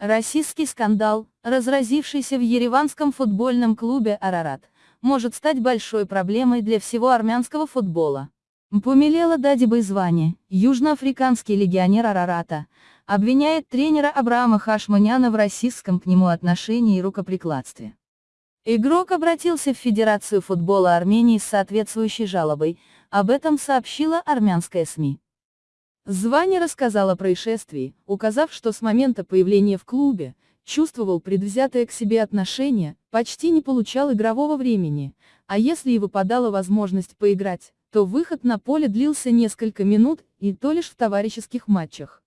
Российский скандал, разразившийся в ереванском футбольном клубе «Арарат», может стать большой проблемой для всего армянского футбола. Пумилела Дадиба звание, южноафриканский легионер Арарата, обвиняет тренера Абрама Хашманяна в расистском к нему отношении и рукоприкладстве. Игрок обратился в Федерацию футбола Армении с соответствующей жалобой, об этом сообщила армянская СМИ. Звани рассказал о происшествии, указав, что с момента появления в клубе, чувствовал предвзятое к себе отношение, почти не получал игрового времени, а если и выпадала возможность поиграть, то выход на поле длился несколько минут, и то лишь в товарищеских матчах.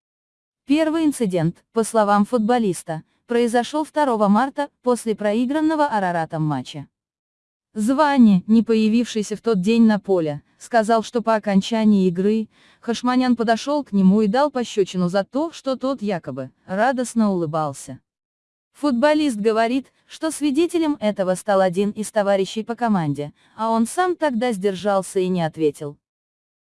Первый инцидент, по словам футболиста, произошел 2 марта, после проигранного Араратом матча. Звани, не появившийся в тот день на поле, сказал, что по окончании игры, Хашманян подошел к нему и дал пощечину за то, что тот якобы, радостно улыбался. Футболист говорит, что свидетелем этого стал один из товарищей по команде, а он сам тогда сдержался и не ответил.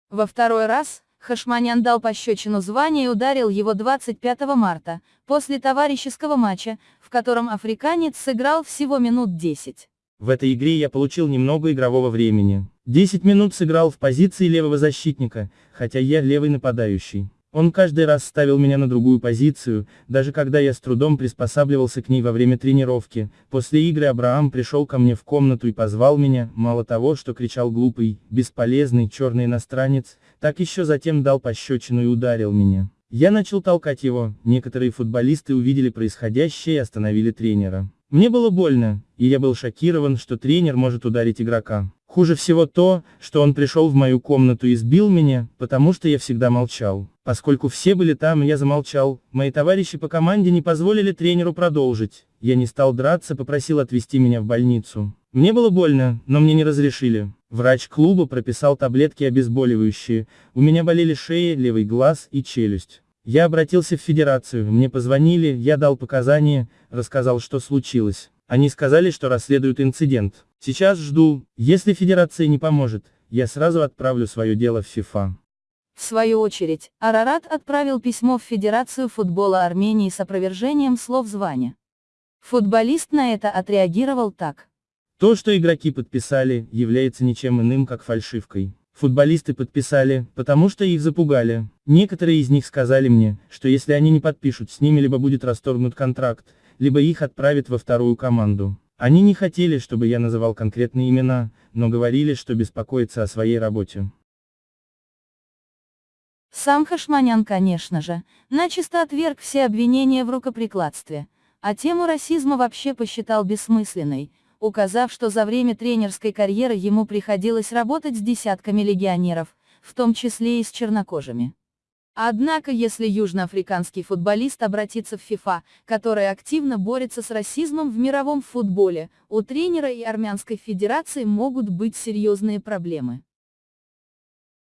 Во второй раз, Хашманян дал пощечину звания и ударил его 25 марта, после товарищеского матча, в котором африканец сыграл всего минут 10. В этой игре я получил немного игрового времени. 10 минут сыграл в позиции левого защитника, хотя я левый нападающий. Он каждый раз ставил меня на другую позицию, даже когда я с трудом приспосабливался к ней во время тренировки. После игры Абрaham пришел ко мне в комнату и позвал меня, мало того, что кричал глупый, бесполезный, черный иностранец, так еще затем дал пощечину и ударил меня. Я начал толкать его, некоторые футболисты увидели происходящее и остановили тренера. Мне было больно, и я был шокирован, что тренер может ударить игрока. Хуже всего то, что он пришел в мою комнату и сбил меня, потому что я всегда молчал. Поскольку все были там, я замолчал, мои товарищи по команде не позволили тренеру продолжить. Я не стал драться, попросил отвезти меня в больницу. Мне было больно, но мне не разрешили. Врач клуба прописал таблетки обезболивающие, у меня болели шея, левый глаз и челюсть. Я обратился в федерацию, мне позвонили, я дал показания, рассказал, что случилось. Они сказали, что расследуют инцидент. Сейчас жду, если федерация не поможет, я сразу отправлю свое дело в ФИФА. В свою очередь, Арарат отправил письмо в Федерацию футбола Армении с опровержением слов звания. Футболист на это отреагировал так. То, что игроки подписали, является ничем иным, как фальшивкой. Футболисты подписали, потому что их запугали. Некоторые из них сказали мне, что если они не подпишут с ними либо будет расторгнут контракт, либо их отправят во вторую команду. Они не хотели, чтобы я называл конкретные имена, но говорили, что беспокоятся о своей работе. Сам Хашманян, конечно же, начисто отверг все обвинения в рукоприкладстве, а тему расизма вообще посчитал бессмысленной, указав, что за время тренерской карьеры ему приходилось работать с десятками легионеров, в том числе и с чернокожими. Однако если южноафриканский футболист обратится в ФИФА, которая активно борется с расизмом в мировом футболе, у тренера и Армянской Федерации могут быть серьезные проблемы.